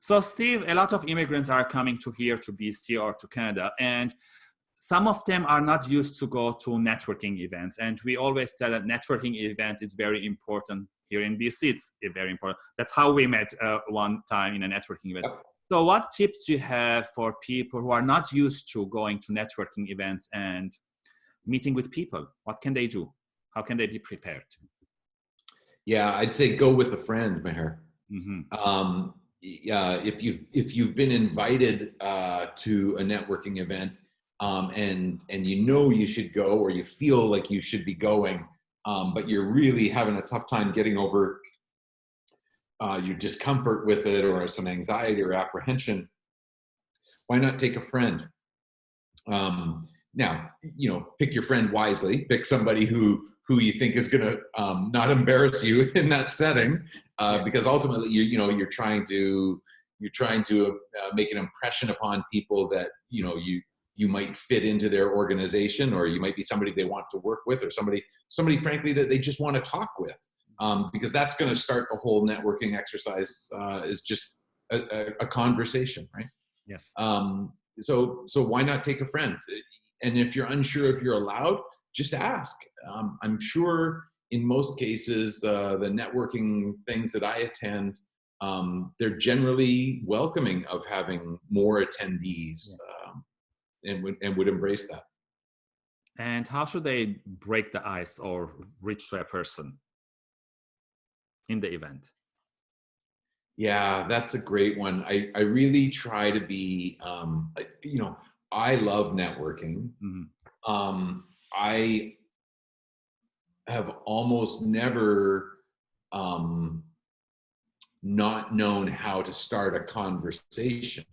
So Steve, a lot of immigrants are coming to here to BC or to Canada and some of them are not used to go to networking events. And we always tell that networking event is very important here in BC. It's very important. That's how we met uh, one time in a networking event. So what tips do you have for people who are not used to going to networking events and meeting with people? What can they do? How can they be prepared? Yeah, I'd say go with a friend, Meher. Mm -hmm. um, uh, if you've if you've been invited uh, to a networking event um, and and you know you should go or you feel like you should be going, um, but you're really having a tough time getting over uh, your discomfort with it or some anxiety or apprehension, why not take a friend? Um, now, you know, pick your friend wisely. Pick somebody who who you think is going to um, not embarrass you in that setting, uh, because ultimately, you you know, you're trying to you're trying to uh, make an impression upon people that you know you you might fit into their organization, or you might be somebody they want to work with, or somebody somebody frankly that they just want to talk with um, because that's going to start the whole networking exercise uh, is just a, a, a, conversation, right? Yes. Um, so, so why not take a friend? And if you're unsure if you're allowed, just ask. Um, I'm sure in most cases, uh, the networking things that I attend, um, they're generally welcoming of having more attendees yeah. um, and, would, and would embrace that. And how should they break the ice or reach to a person? in the event? Yeah, that's a great one. I, I really try to be, um, you know, I love networking. Mm -hmm. um, I have almost never um, not known how to start a conversation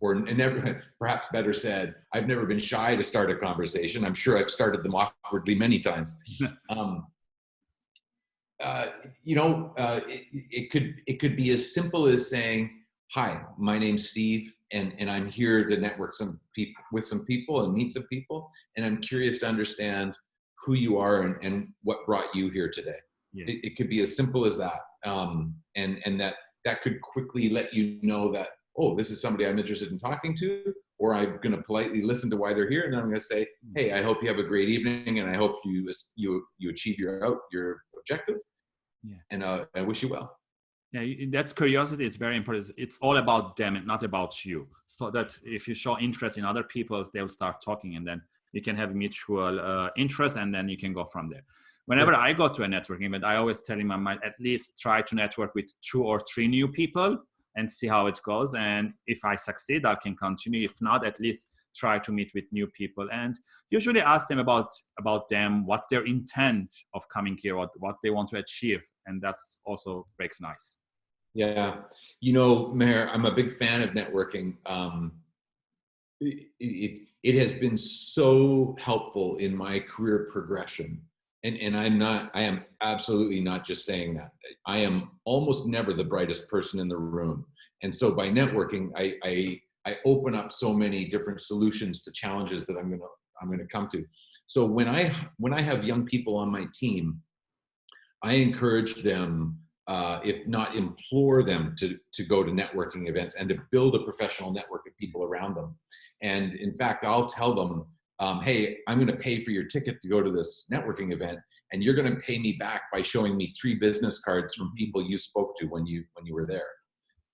or never, perhaps better said, I've never been shy to start a conversation. I'm sure I've started them awkwardly many times. um, uh, you know, uh, it, it, could it could be as simple as saying, "Hi, my name's Steve, and and I'm here to network some people with some people and meet some people, and I'm curious to understand who you are and, and what brought you here today." Yeah. It, it, could be as simple as that, um, and and that that could quickly let you know that oh, this is somebody I'm interested in talking to, or I'm going to politely listen to why they're here, and then I'm going to say, hmm. "Hey, I hope you have a great evening, and I hope you you you achieve your out your objective. Yeah. And uh, I wish you well. Yeah, that's curiosity is very important. It's all about them and not about you. So that if you show interest in other people, they'll start talking and then you can have mutual uh, interest and then you can go from there. Whenever yeah. I go to a networking event, I always tell him I might at least try to network with two or three new people and see how it goes. And if I succeed, I can continue. If not, at least try to meet with new people and usually ask them about about them what's their intent of coming here what what they want to achieve and that's also breaks nice yeah you know Meher i'm a big fan of networking um, it, it, has been so helpful in my career progression and, and I'm not, I am absolutely not just saying that. I am almost never the brightest person in the room. And so by networking, I, I I open up so many different solutions to challenges that I'm gonna I'm gonna come to. So when I when I have young people on my team, I encourage them, uh, if not implore them, to to go to networking events and to build a professional network of people around them. And in fact, I'll tell them, um, hey, I'm going to pay for your ticket to go to this networking event, and you're going to pay me back by showing me three business cards from people you spoke to when you when you were there.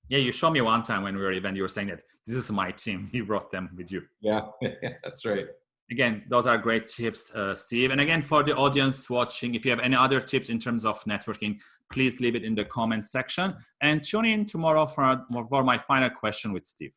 Yeah, you showed me one time when we were event. you were saying that this is my team. You brought them with you. Yeah, that's right. Again, those are great tips, uh, Steve. And again, for the audience watching, if you have any other tips in terms of networking, please leave it in the comment section. And tune in tomorrow for, for my final question with Steve.